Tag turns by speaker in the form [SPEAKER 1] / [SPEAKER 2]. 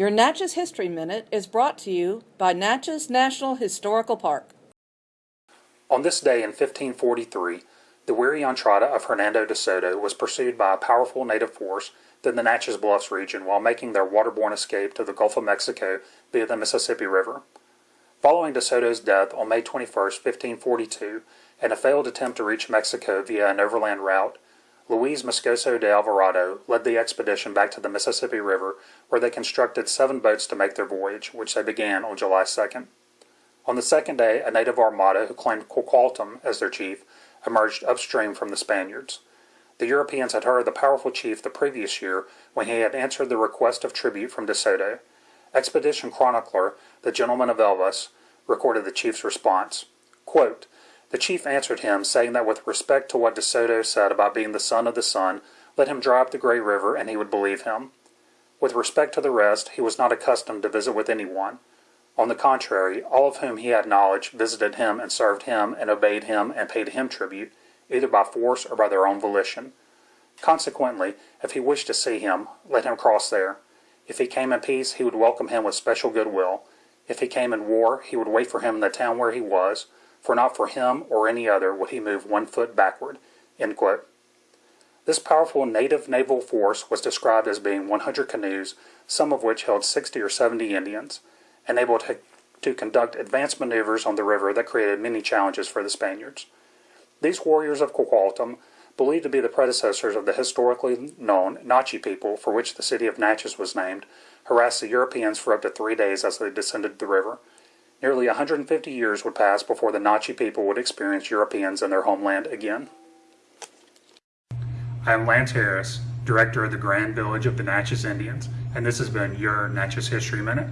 [SPEAKER 1] Your Natchez History Minute is brought to you by Natchez National Historical Park.
[SPEAKER 2] On this day in 1543, the weary Entrada of Hernando de Soto was pursued by a powerful native force in the Natchez Bluffs region while making their waterborne escape to the Gulf of Mexico via the Mississippi River. Following de Soto's death on May 21, 1542, and a failed attempt to reach Mexico via an overland route, Luis Moscoso de Alvarado led the expedition back to the Mississippi River, where they constructed seven boats to make their voyage, which they began on July 2nd. On the second day, a native armada who claimed Quigualtam as their chief emerged upstream from the Spaniards. The Europeans had heard of the powerful chief the previous year when he had answered the request of tribute from De Soto. Expedition chronicler, the Gentleman of Elvas, recorded the chief's response. Quote, the chief answered him, saying that with respect to what De Soto said about being the son of the sun, let him up the Grey River and he would believe him. With respect to the rest, he was not accustomed to visit with anyone. On the contrary, all of whom he had knowledge visited him and served him and obeyed him and paid him tribute, either by force or by their own volition. Consequently, if he wished to see him, let him cross there. If he came in peace, he would welcome him with special goodwill. If he came in war, he would wait for him in the town where he was, for not for him or any other would he move one foot backward. This powerful native naval force was described as being 100 canoes, some of which held 60 or 70 Indians, and able to, to conduct advanced maneuvers on the river that created many challenges for the Spaniards. These warriors of Quigualtam, believed to be the predecessors of the historically known Nachi people for which the city of Natchez was named, harassed the Europeans for up to three days as they descended the river. Nearly 150 years would pass before the Nachi people would experience Europeans in their homeland again. I am Lance Harris, Director of the Grand Village of the Natchez Indians, and this has been your Natchez History Minute.